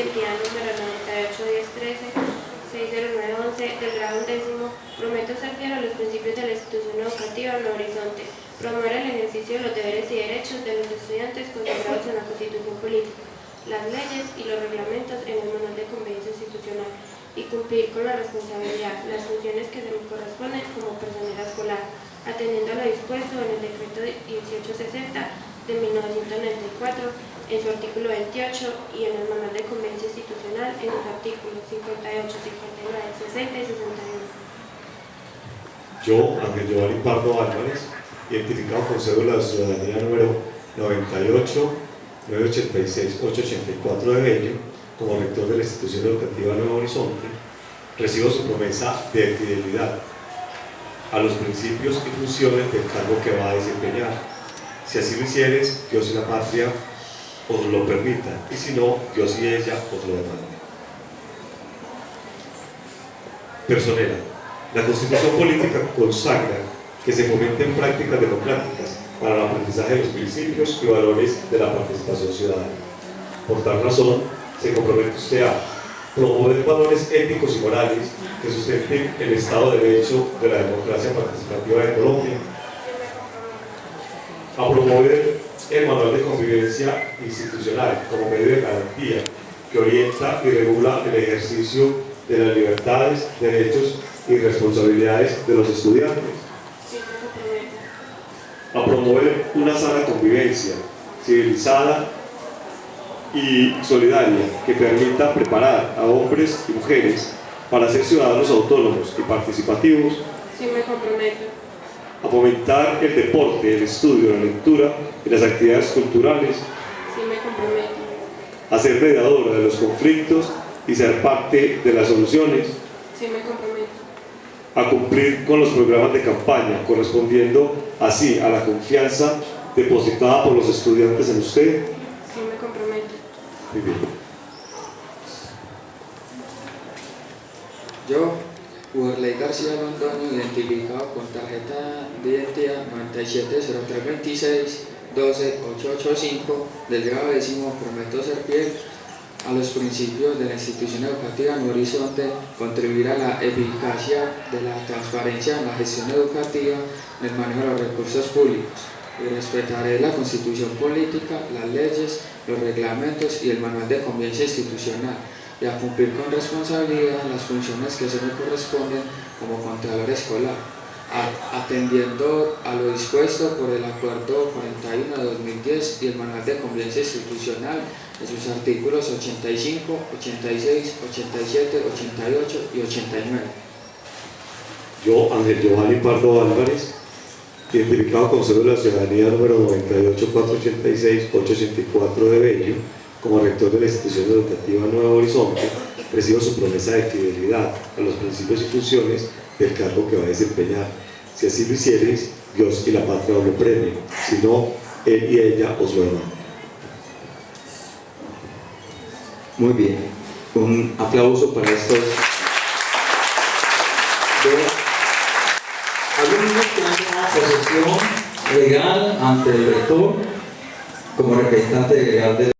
identidad número 981013 60911 del grado undécimo, prometo ser fiel a los principios de la institución educativa Nuevo Horizonte, promover el ejercicio de los deberes y derechos de los estudiantes consagrados en la Constitución Política, las leyes y los reglamentos en el manual de convivencia institucional y cumplir con la responsabilidad, las funciones que se me corresponden como personal escolar, atendiendo a lo dispuesto en el decreto 1860 de 1994 en su artículo 28 y en el manual de convivencia institucional en sus artículos 58, 59, 60 y 61. Yo, Ángel Giovanni Pardo Álvarez, identificado con cédula de ciudadanía número 98 986 884 de Bello, como rector de la institución educativa Nuevo Horizonte, recibo su promesa de fidelidad a los principios y funciones del cargo que va a desempeñar. Si así lo hicieres, Dios y la patria os lo permita, y si no, Dios y ella os lo demanden. Personera. La Constitución Política consagra que se fomenten prácticas democráticas para el aprendizaje de los principios y valores de la participación ciudadana. Por tal razón, se compromete usted a promover valores éticos y morales que sustenten el Estado de Derecho de la democracia participativa de Colombia, a promover el manual de convivencia institucional como medio de garantía que orienta y regula el ejercicio de las libertades, derechos y responsabilidades de los estudiantes. A promover una sana convivencia civilizada y solidaria que permita preparar a hombres y mujeres para ser ciudadanos autónomos y participativos. Sí me comprometo. A fomentar el deporte, el estudio, la lectura y las actividades culturales. Sí me comprometo. A ser mediadora de los conflictos y ser parte de las soluciones. Sí me comprometo. A cumplir con los programas de campaña, correspondiendo así a la confianza depositada por los estudiantes en usted. Sí me comprometo. Muy bien. Yo, Uberley García Londoño, identificado con tarjeta de identidad 970326 12885 del grado décimo, prometo ser fiel a los principios de la institución educativa en Horizonte, contribuir a la eficacia de la transparencia en la gestión educativa, en el manejo de los recursos públicos. Y respetaré la constitución política, las leyes, los reglamentos y el manual de convivencia institucional y a cumplir con responsabilidad las funciones que se me corresponden como contralor escolar, atendiendo a lo dispuesto por el Acuerdo 41 de 2010 y el Manual de Convivencia Institucional en sus artículos 85, 86, 87, 88 y 89. Yo, Ángel Giovanni Pardo Álvarez, identificado con cédula de ciudadanía número 98486-884 de Bello, como rector de la institución educativa Nuevo Horizonte, recibo su promesa de fidelidad a los principios y funciones del cargo que va a desempeñar. Si así lo hiciereis, Dios y la patria os lo premien, si no, él y ella os lo demandan. Muy bien, un aplauso para estos alumnos que han tomado posesión legal ante el rector como representante legal de